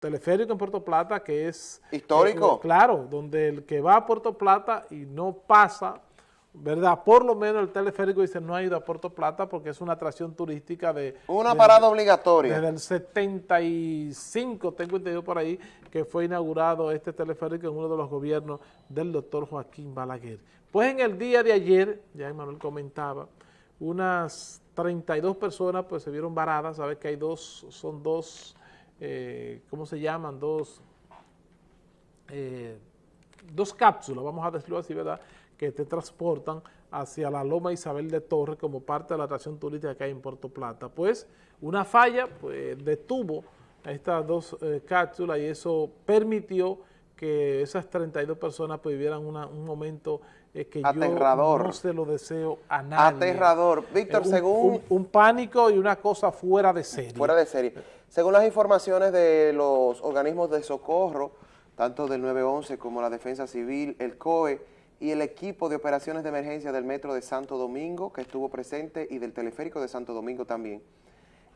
teleférico en Puerto Plata que es... ¿Histórico? Eh, claro, donde el que va a Puerto Plata y no pasa, ¿verdad? Por lo menos el teleférico dice no ha ido a Puerto Plata porque es una atracción turística de... Una de- parada obligatoria. Desde el 75, tengo entendido por ahí, que fue inaugurado este teleférico en uno de los gobiernos del doctor Joaquín Balaguer. Pues en el día de ayer, ya Emanuel comentaba, unas 32 personas pues se vieron varadas, sabes que hay dos, son dos, eh, ¿cómo se llaman? Dos, eh, dos cápsulas, vamos a decirlo así, ¿verdad?, que te transportan hacia la Loma Isabel de Torres como parte de la atracción turística que hay en Puerto Plata. Pues una falla pues, detuvo estas dos eh, cápsulas y eso permitió que esas 32 personas pues, vivieran una- un momento eh, que Aterrador. yo no se lo deseo a nadie. Aterrador. Víctor, Eh, un- según- Un, un pánico y una cosa fuera de serie. Fuera de serie. Según las informaciones de los organismos de socorro, tanto del 911 como la Defensa Civil, el COE y el equipo de operaciones de emergencia del Metro de Santo Domingo, que estuvo presente, y del Teleférico de Santo Domingo también.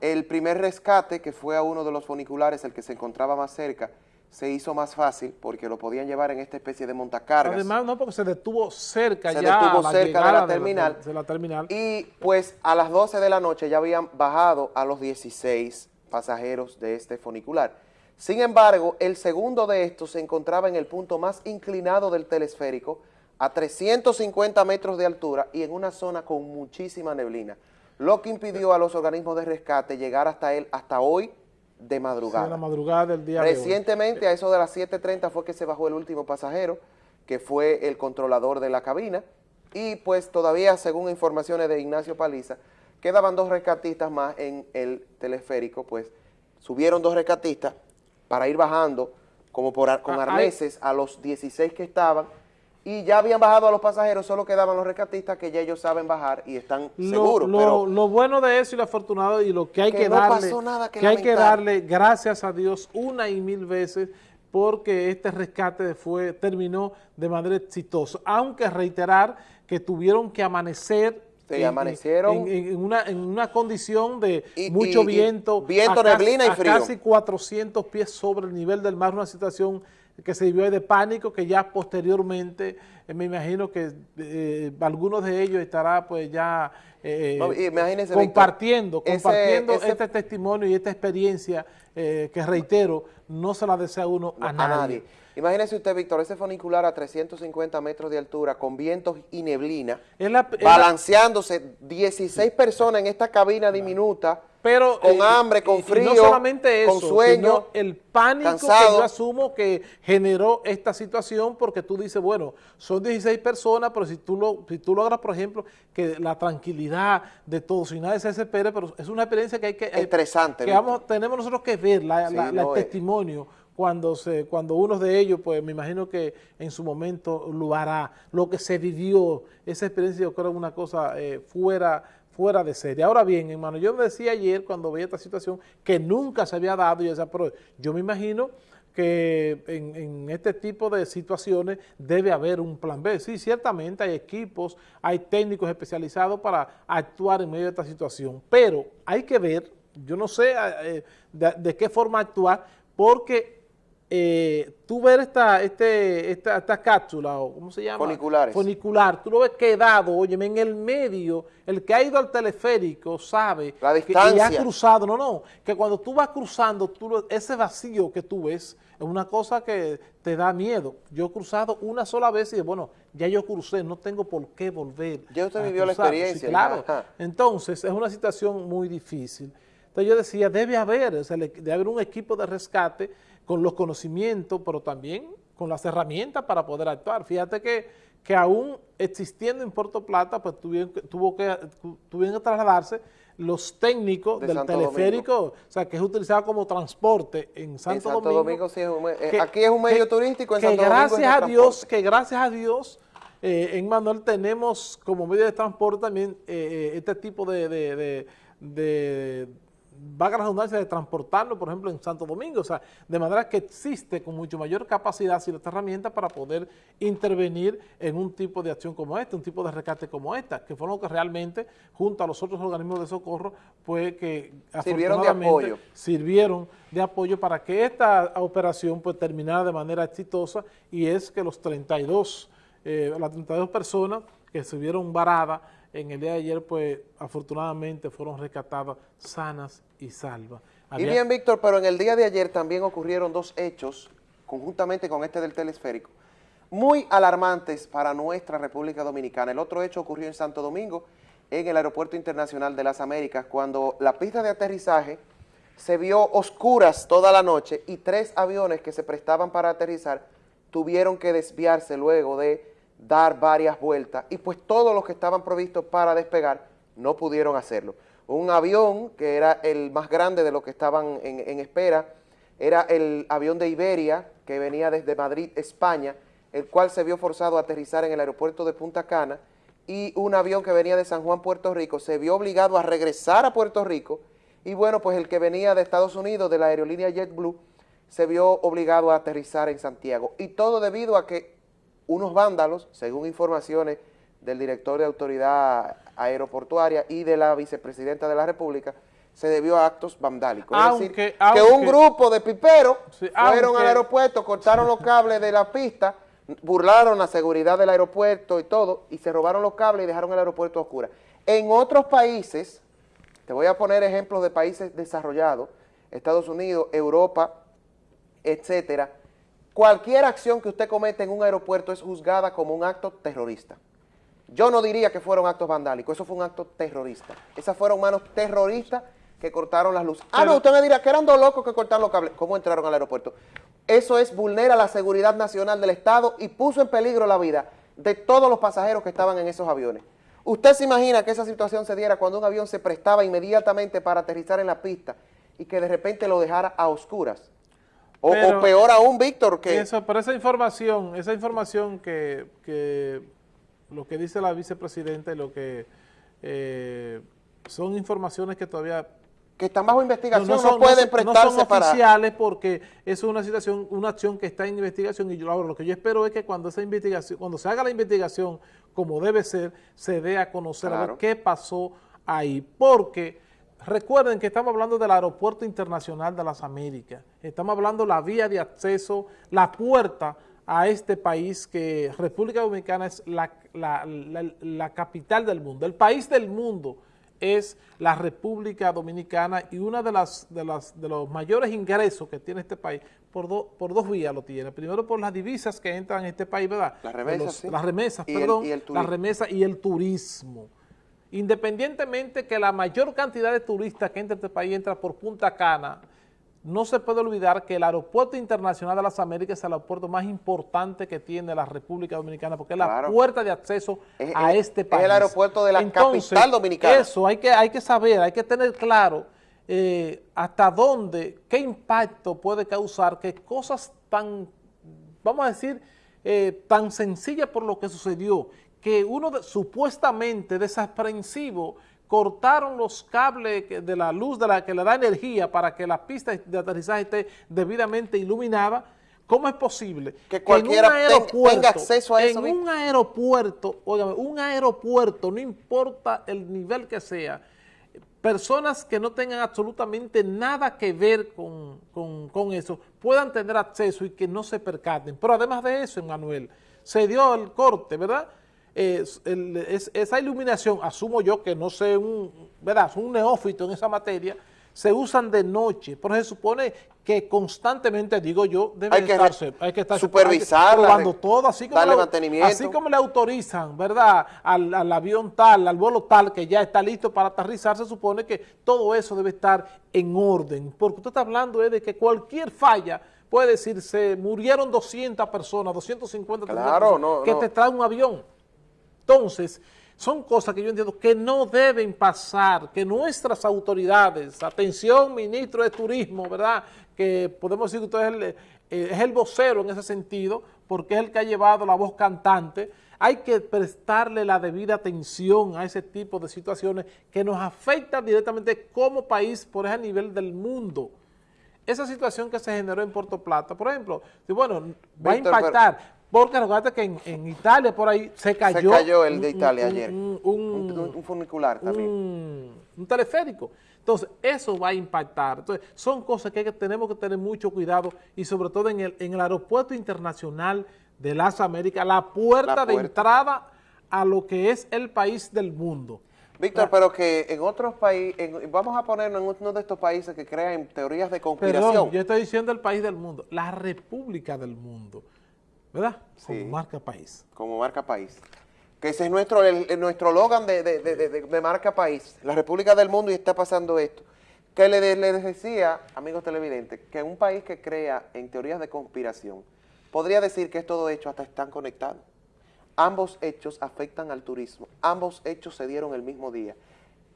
El primer rescate, que fue a uno de los funiculares, el que se encontraba más cerca, se hizo más fácil porque lo podían llevar en esta especie de montacargas. Además, no, porque se detuvo cerca Se ya detuvo a cerca de la terminal. de la terminal. Y pues a las 12 de la noche ya habían bajado a los 16 pasajeros de este funicular. Sin embargo, el segundo de estos se encontraba en el punto más inclinado del telesférico, a 350 metros de altura y en una zona con muchísima neblina, lo que impidió a los organismos de rescate llegar hasta él hasta hoy de madrugada. en la madrugada del día de hoy. Recientemente, a eso de las 7.30 fue que se bajó el último pasajero, que fue el controlador de la cabina, y pues todavía, según informaciones de Ignacio Paliza, quedaban dos rescatistas más en el teleférico, pues subieron dos rescatistas para ir bajando como por, con Ah, arneses a los 16 que estaban, y ya habían bajado a los pasajeros, solo quedaban los rescatistas que ya ellos saben bajar y están Lo, seguros, lo- pero lo bueno de eso y lo afortunado y lo que hay Que que, no darle, nada que hay que darle gracias a Dios una y mil veces porque este rescate fue terminó de manera exitosa, aunque reiterar que tuvieron que amanecer Sí, amanecieron. en, una, en una condición de Y- mucho y- y viento, viento, a casi- neblina y a frío. casi 400 pies sobre el nivel del mar, una situación que se vivió de pánico, que ya posteriormente, eh, me imagino que eh, algunos de ellos estará pues ya eh, No, Víctor, compartiendo, ese- compartiendo ese- este testimonio y esta experiencia eh, que reitero, no se la desea uno a, nadie. Imagínese usted, Víctor, ese funicular a 350 metros de altura, con vientos y neblina, la- balanceándose 16 personas en esta cabina diminuta, pero, con eh, hambre, con y- y frío, no solamente eso, con sueño, sino el pánico cansado. que yo asumo que generó esta situación, porque tú dices, bueno, son 16 personas, pero si tú, lo, si tú logras, por ejemplo, que la tranquilidad de todos, si nadie se desespere, pero es una experiencia que hay que... eh, Estresante, Que Víctor. vamos, tenemos nosotros que ver, la, Sí, la- la- no, el testimonio, cuando se cuando uno de ellos, pues me imagino que en su momento lo hará, lo que se vivió, esa experiencia yo creo una cosa eh, fuera fuera de serie. Ahora bien, hermano, yo decía ayer cuando veía esta situación que nunca se había dado, yo decía, pero yo me imagino que en, este tipo de situaciones debe haber un plan B. Sí, ciertamente hay equipos, hay técnicos especializados para actuar en medio de esta situación, pero hay que ver, yo no sé eh, de qué forma actuar, porque eh, tú ver esta, este, esta, esta cápsula, o ¿cómo se llama? Funiculares. Funicular, tú lo ves quedado, óyeme, en el medio, el que ha ido al teleférico sabe La que- y ha cruzado, no, no, que cuando tú vas cruzando, tú lo- ese vacío que tú ves es una cosa que te da miedo. Yo he cruzado una sola vez y dije, bueno, ya yo crucé, no tengo por qué volver. Ya usted vivió la experiencia, Sí, claro. ajá. Entonces, es una situación muy difícil. Entonces yo decía, debe haber, o sea, le- debe haber un equipo de rescate con los conocimientos, pero también con las herramientas para poder actuar. Fíjate que, que aún existiendo en Puerto Plata, pues tuvieron que, tuvo que, tu- tuvieron que trasladarse los técnicos De del Santo teleférico, o sea, que es utilizado como transporte en Santo, en Santo Domingo, sí es un eh, que- aquí es un medio que- turístico, en que Santo Domingo es gracias de a Dios, que gracias a Dios, eh, en Manuel tenemos como medio de transporte también eh, eh, este tipo de, de, de- de- vaga la redundancia, de transportarlo, por ejemplo, en Santo Domingo. O sea, de manera que existe con mucho mayor capacidad esta herramienta para poder intervenir en un tipo de acción como esta, un tipo de rescate como esta, que fueron los que realmente, junto a los otros organismos de socorro, pues que sirvieron de apoyo. Sirvieron de apoyo para que esta operación pues terminara de manera exitosa y es que los 32, eh, las 32 personas que se vieron varadas en el día de ayer, pues afortunadamente fueron rescatadas sanas y salvas. Y bien, Víctor, pero en el día de ayer también ocurrieron dos hechos, conjuntamente con este del telesférico, muy alarmantes para nuestra República Dominicana. El otro hecho ocurrió en Santo Domingo, en el Aeropuerto Internacional de las Américas, cuando la pista de aterrizaje se vio oscuras toda la noche y tres aviones que se prestaban para aterrizar tuvieron que desviarse luego de dar varias vueltas y pues todos los que estaban provistos para despegar no pudieron hacerlo. Un avión que era el más grande de los que estaban en, espera, era el avión de Iberia que venía desde Madrid, España, el cual se vio forzado a aterrizar en el aeropuerto de Punta Cana y un avión que venía de San Juan, Puerto Rico, se vio obligado a regresar a Puerto Rico y bueno, pues el que venía de Estados Unidos, de la aerolínea JetBlue, se vio obligado a aterrizar en Santiago. Y todo debido a que unos vándalos, según informaciones del director de autoridad aeroportuaria y de la vicepresidenta de la República, se debió a actos vandálicos. es decir, que un grupo de piperos fueron al aeropuerto, cortaron los cables de la pista, burlaron la seguridad del aeropuerto y todo, y se robaron los cables y dejaron el aeropuerto oscuro. En otros países, te voy a poner ejemplos de países desarrollados, Estados Unidos, Europa, etcétera, cualquier acción que usted comete en un aeropuerto es juzgada como un acto terrorista. Yo no diría que fueron actos vandálicos, eso fue un acto terrorista. Esas fueron manos terroristas que cortaron las luces. ah, no, usted me dirá que eran dos locos que cortaron los cables. ¿Cómo entraron al aeropuerto? Eso es vulnera la seguridad nacional del Estado y puso en peligro la vida de todos los pasajeros que estaban en esos aviones. ¿Usted se imagina que esa situación se diera cuando un avión se prestaba inmediatamente para aterrizar en la pista y que de repente lo dejara a oscuras? O, peor aún, Víctor, que... Eso, pero esa información, esa información que, lo que dice la vicepresidenta y lo que eh, son informaciones que todavía... Que están bajo investigación, no, pueden prestarse no son oficiales porque es una situación, una acción que está en investigación y yo ahora lo que yo espero es que cuando esa investigación, cuando se haga la investigación como debe ser, se dé a conocer qué pasó ahí, porque Recuerden que estamos hablando del Aeropuerto Internacional de las Américas, estamos hablando de la vía de acceso, la puerta a este país que República Dominicana es la, capital del mundo, el país del mundo es la República Dominicana y una de las de, las, de los mayores ingresos que tiene este país por, por dos vías lo tiene. Primero por las divisas que entran en este país, ¿verdad? Las remesas, sí. Las remesas, perdón, las remesas y el turismo independientemente que la mayor cantidad de turistas que entra a este país entra por Punta Cana, no se puede olvidar que el Aeropuerto Internacional de las Américas es el aeropuerto más importante que tiene la República Dominicana, porque es la puerta de acceso a este país. Es el aeropuerto de la capital dominicana. Eso hay que, hay que saber, hay que tener claro eh, hasta dónde, qué impacto puede causar que cosas tan, vamos a decir, eh, tan sencillas por lo que sucedió, que uno supuestamente desaprensivo cortaron los cables de la luz de la que le da energía para que la pista de aterrizaje esté debidamente iluminada, ¿cómo es posible que cualquiera tenga acceso a eso? En un aeropuerto, óigame, un aeropuerto, no importa el nivel que sea, personas que no tengan absolutamente nada que ver con, con eso, puedan tener acceso y que no se percaten. Pero además de eso, Emanuel, se dio el corte, ¿verdad?, es, esa iluminación, asumo yo que no sé, un, ¿verdad? un neófito en esa materia, se usan de noche, pero se supone que constantemente, digo yo, debe hay que estarse, hay que estar supervisar, probando todo, así como, le, así como le autorizan, ¿verdad?, al, al, avión tal, al vuelo tal, que ya está listo para aterrizar, se supone que todo eso debe estar en orden, porque usted está hablando de que cualquier falla puede decirse, murieron 200 personas, 250 personas, que te trae un avión. Entonces, son cosas que yo entiendo que no deben pasar, que nuestras autoridades, atención ministro de Turismo, ¿verdad?, que podemos decir que usted es el, eh, es el vocero en ese sentido, porque es el que ha llevado la voz cantante, hay que prestarle la debida atención a ese tipo de situaciones que nos afectan directamente como país por ese nivel del mundo. Esa situación que se generó en Puerto Plata, por ejemplo, bueno, va a impactar, porque recuerda que en, Italia por ahí se cayó. Se cayó el de Italia ayer. Un, funicular también. Un, teleférico. Entonces, eso va a impactar. Entonces, son cosas que, tenemos que tener mucho cuidado y sobre todo en el, en el aeropuerto internacional de las Américas, la puerta, de entrada a lo que es el país del mundo. Víctor, pero que en otros países, vamos a ponernos en uno de estos países que crean teorías de conspiración. Perdón, yo estoy diciendo el país del mundo, la república del mundo. ¿Verdad? Como marca país. Como marca país. Que ese es nuestro, el, nuestro logan de, marca país, la República del Mundo y está pasando esto. Que le, le decía, amigos televidentes, que un país que crea en teorías de conspiración, podría decir que es todo hecho hasta están conectados. Ambos hechos afectan al turismo, ambos hechos se dieron el mismo día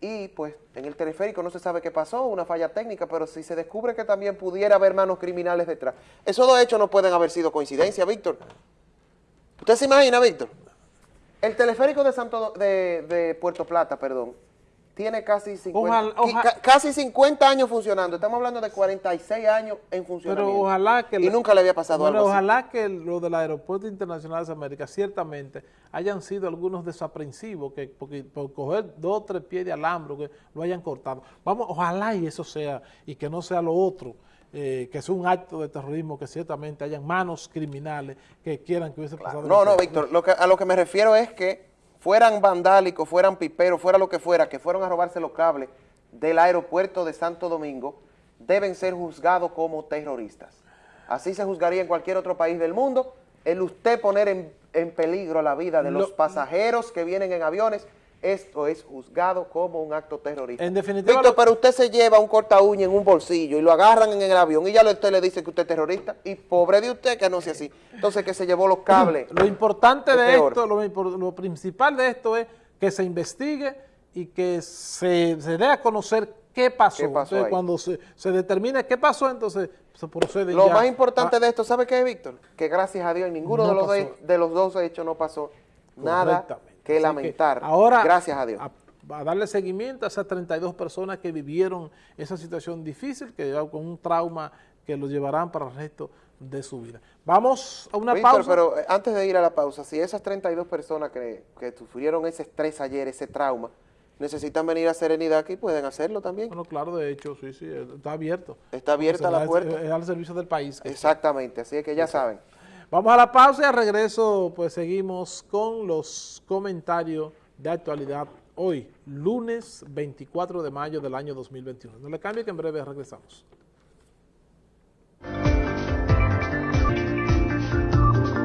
y pues en el teleférico no se sabe qué pasó, una falla técnica, pero si se descubre que también pudiera haber manos criminales detrás, esos dos hechos no pueden haber sido coincidencia, Víctor. ¿Usted se imagina, Víctor? El teleférico de, Santo, de, Puerto Plata, perdón, tiene casi 50, casi 50 años funcionando. Estamos hablando de 46 años en funcionamiento. Pero ojalá que... Y nunca le había pasado algo ojalá que lo del Aeropuerto Internacional de América ciertamente hayan sido algunos desaprensivos que porque, por coger dos o tres pies de alambre que lo hayan cortado. Vamos, ojalá y eso sea, y que no sea lo otro. Eh, que es un acto de terrorismo, que ciertamente hayan manos criminales que quieran que hubiese pasado. No, no, Víctor, lo que, a lo que me refiero es que fueran vandálicos, fueran piperos, fuera lo que fuera, que fueron a robarse los cables del aeropuerto de Santo Domingo, deben ser juzgados como terroristas. Así se juzgaría en cualquier otro país del mundo, el usted poner en, peligro la vida de los pasajeros que vienen en aviones, esto es juzgado como un acto terrorista. En definitiva... Víctor, pero usted se lleva un corta uña en un bolsillo y lo agarran en el avión y ya usted le dice que usted es terrorista y pobre de usted que no sea así. Entonces que se llevó los cables. Lo importante de esto, lo, principal de esto es que se investigue y que se, dé a conocer qué pasó. entonces, cuando se, se determine qué pasó, entonces se procede Lo más importante de esto, ¿sabe qué Víctor? Que gracias a Dios ninguno de, los de los dos hechos no pasó nada que lamentar. ahora, gracias a Dios. A, darle seguimiento a esas 32 personas que vivieron esa situación difícil, que con un trauma que los llevarán para el resto de su vida. Vamos a una pausa. Pero eh, antes de ir a la pausa, si esas 32 personas que, que sufrieron ese estrés ayer, ese trauma, necesitan venir a Serenidad aquí, pueden hacerlo también. Bueno, claro, de hecho, sí, sí, está abierto. Está abierta la puerta. Es, al servicio del país. Exactamente, así es que ya saben. Vamos a la pausa y al regreso pues seguimos con los comentarios de actualidad hoy, lunes 24 de mayo del año 2021. No le cambie que en breve regresamos.